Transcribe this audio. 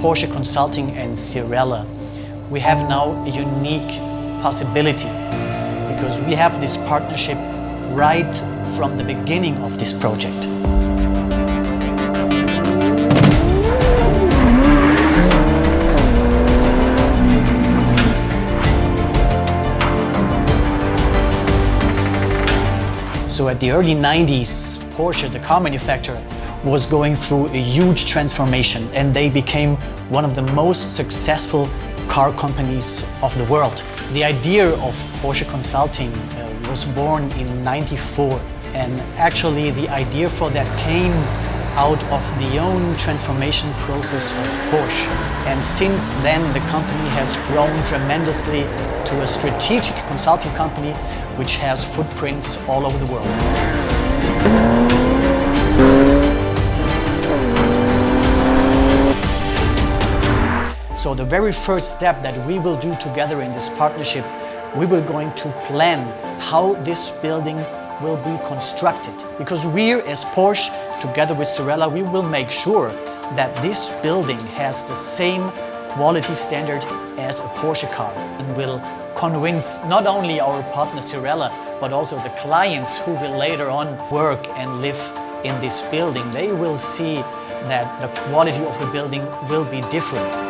Porsche Consulting and Cyrela, we have now a unique possibility because we have this partnership right from the beginning of this project. So at the early 90s, Porsche, the car manufacturer, was going through a huge transformation and they became one of the most successful car companies of the world. The idea of Porsche Consulting uh, was born in 94 and actually the idea for that came out of the own transformation process of Porsche. And since then the company has grown tremendously to a strategic consulting company which has footprints all over the world. So the very first step that we will do together in this partnership, we were going to plan how this building will be constructed. Because we as Porsche, together with Cyrela, we will make sure that this building has the same quality standard as a Porsche car and will convince not only our partner Cyrela, but also the clients who will later on work and live in this building. They will see that the quality of the building will be different.